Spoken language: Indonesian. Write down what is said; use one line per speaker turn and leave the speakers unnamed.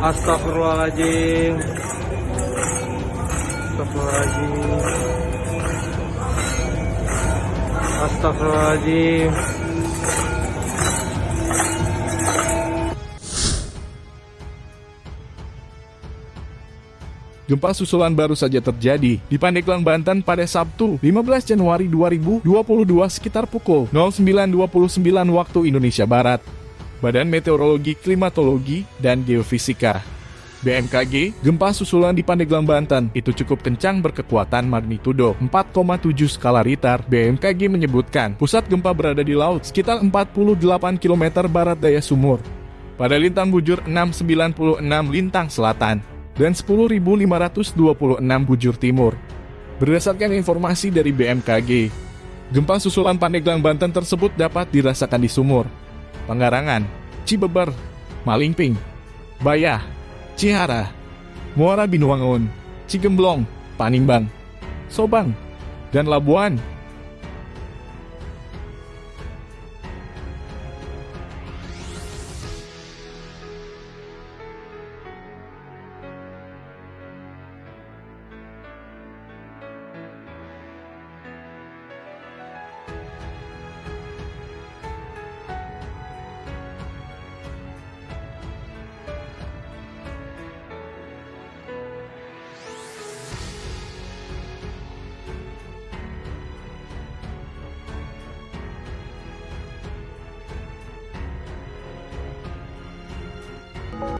Astagfirullahaladzim. Astagfirullahaladzim. Astagfirullahaladzim.
Gempa susulan baru saja terjadi di Pandeglang, Banten pada Sabtu 15 Januari 2022 sekitar pukul 09.29 waktu Indonesia Barat. Badan Meteorologi, Klimatologi, dan Geofisika. BMKG, gempa susulan di Pandeglang, Banten. Itu cukup kencang berkekuatan magnitudo 4,7 skala Richter. BMKG menyebutkan. Pusat gempa berada di laut sekitar 48 km barat daya sumur. Pada lintang bujur 696 lintang selatan. Dan 10.526 bujur timur. Berdasarkan informasi dari BMKG, gempa susulan Pandeglang Banten tersebut dapat dirasakan di Sumur, Pengarangan, Cibeber, Malingping, Bayah, Cihara, Muara Binuangun, Cigemblong, Panimbang, Sobang, dan Labuan